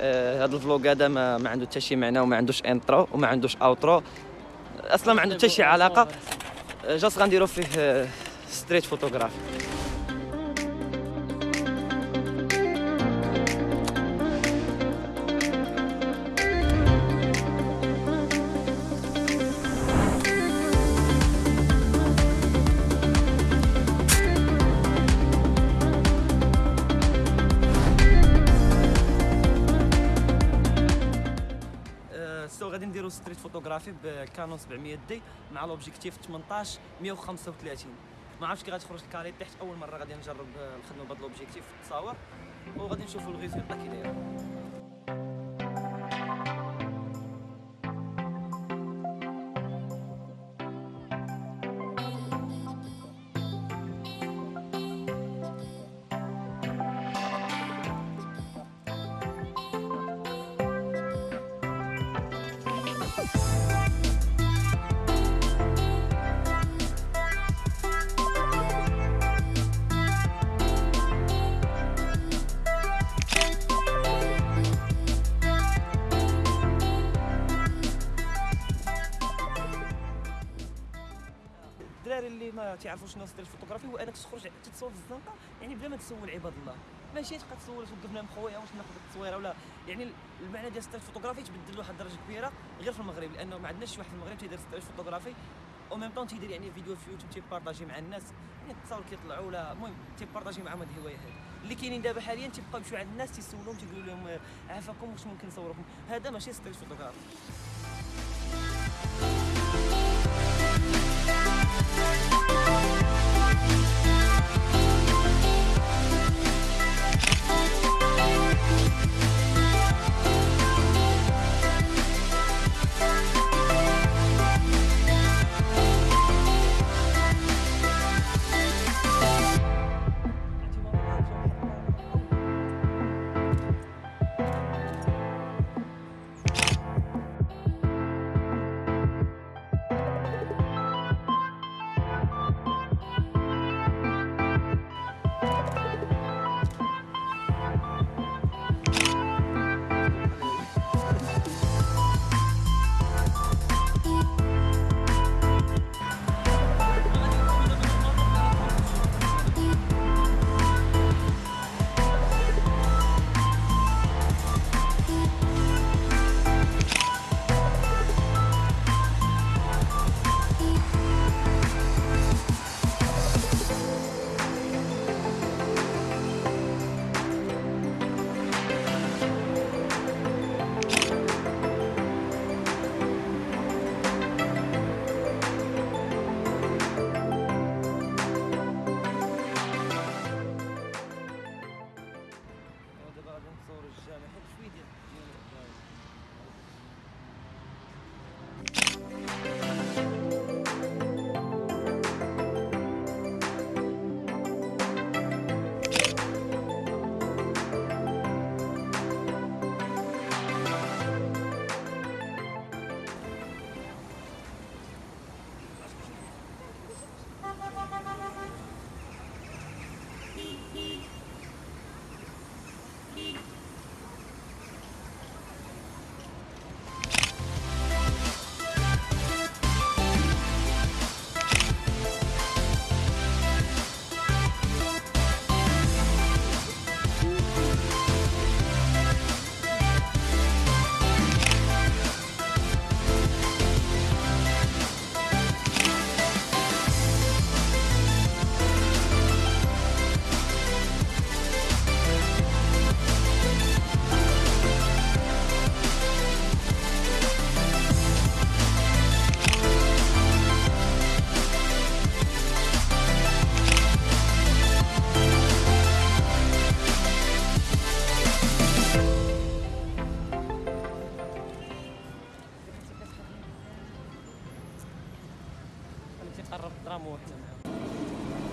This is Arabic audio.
آه، هذا ال vlog هذا ما, ما عنده حتى شي معنى وما عندوش intro وما عندوش outro أصلا ما عنده حتى شي علاقة. آه، just غنديرو فيه آه، street photography so غادي نديرو street photography ب Canon 700 D مع l'objectif 18 135 ما عرفتش كي غتخرج ال qualité حيت أول مرة غادي نجرب آه، الخدمه بهذا l'objectif في التصاور. وغادي نشوفوا ال résultat كي داير Bye. تيعرفوش شنو street photography هو أنك تخرج تتصور في الزنقة يعني بلا ما تسول عباد الله. ماشي تبقى تسول توقفنا خويا واش ناخذ التصويره ولا؟ يعني المعنى ديال street photography تبدل له واحد الدرجه كبيرة غير في المغرب لأنه ما عندناش شي واحد في المغرب تيدير street photography. أو ميم طون تيدير يعني فيديو في يوتيوب تيبارطاجي مع الناس. يعني التصاور كيطلعوا ولا؟ المهم تيبارطاجي معاهم هاد الهوايه هذه اللي كاينين دابا حاليا تيبقاو يمشيو عند الناس تيسولهم تيقولوا لهم عافاكم واش ممكن نصوركم؟ هذا ماشي street photography تقرب الدراهم وحنا معاهم